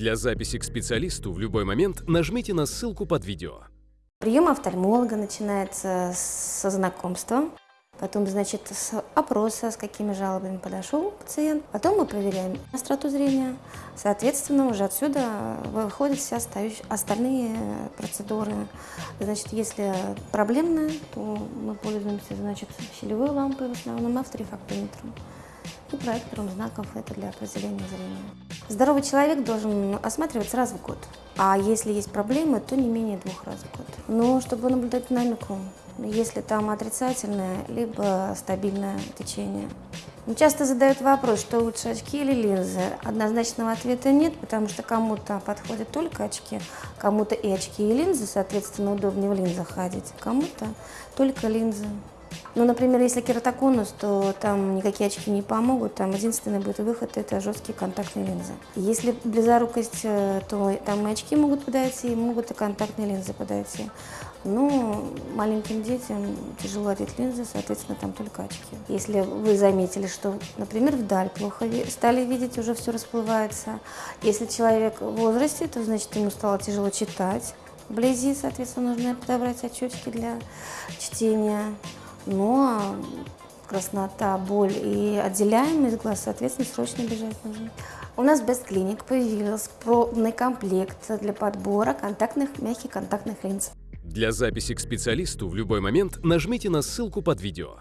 Для записи к специалисту в любой момент нажмите на ссылку под видео. Прием офтальмолога начинается со знакомства, потом, значит, с опроса, с какими жалобами подошел пациент. Потом мы проверяем остроту зрения. Соответственно, уже отсюда выходят все остальные процедуры. Значит, если проблемная, то мы пользуемся, значит, щелевой лампой в основном, авторефактометром и проектором знаков это для определения зрения. Здоровый человек должен осматривать раз в год, а если есть проблемы, то не менее двух раз в год. Но чтобы наблюдать динамику, если там отрицательное, либо стабильное течение. Часто задают вопрос, что лучше очки или линзы. Однозначного ответа нет, потому что кому-то подходят только очки, кому-то и очки, и линзы, соответственно, удобнее в линзах ходить, кому-то только линзы. Ну, например, если кератоконус, то там никакие очки не помогут, там единственный будет выход – это жесткие контактные линзы. Если близорукость, э, то там и очки могут подойти, и могут и контактные линзы подойти. Ну, маленьким детям тяжело одеть линзы, соответственно, там только очки. Если вы заметили, что, например, вдаль плохо стали видеть, уже все расплывается. Если человек в возрасте, то значит ему стало тяжело читать. Вблизи, соответственно, нужно подобрать очечки для чтения. Но краснота, боль и отделяемость глаз, соответственно, срочно бежать нужно. У нас в Best Clinic появился пробный комплект для подбора контактных, мягких контактных линз. Для записи к специалисту в любой момент нажмите на ссылку под видео.